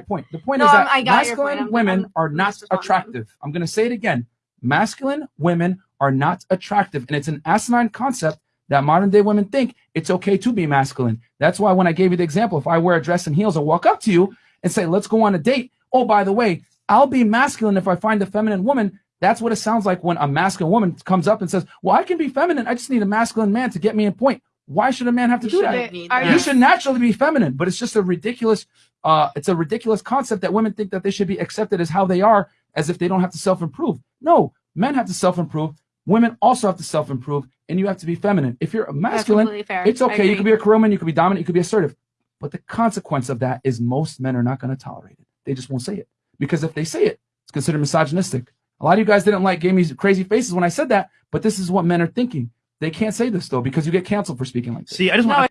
point. The point No, is that I masculine women I'm are not attractive. I'm going to say it again. Masculine women are not attractive. And it's an asinine concept that modern day women think it's okay to be masculine. That's why when I gave you the example, if I wear a dress and heels and walk up to you and say, let's go on a date. Oh, by the way, I'll be masculine if I find a feminine woman. That's what it sounds like when a masculine woman comes up and says, well, I can be feminine. I just need a masculine man to get me in point. Why should a man have to You do that? shouldn't that. You should naturally be feminine, but it's just a ridiculous, uh, it's a ridiculous concept that women think that they should be accepted as how they are, as if they don't have to self-improve. No, men have to self-improve. Women also have to self-improve, and you have to be feminine. If you're a masculine, it's okay. You agree. can be a career woman, you can be dominant, you can be assertive. But the consequence of that is most men are not going to tolerate it. They just won't say it. Because if they say it, it's considered misogynistic. A lot of you guys didn't like, gave me crazy faces when I said that, but this is what men are thinking. They can't say this though, because you get canceled for speaking like this. See, I just No, want